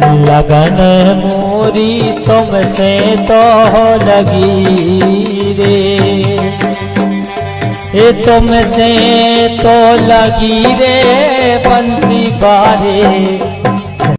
लगन मोरी तुमसे तो लगी रे। ए तुमसे तो लगी रे बंसी बारे।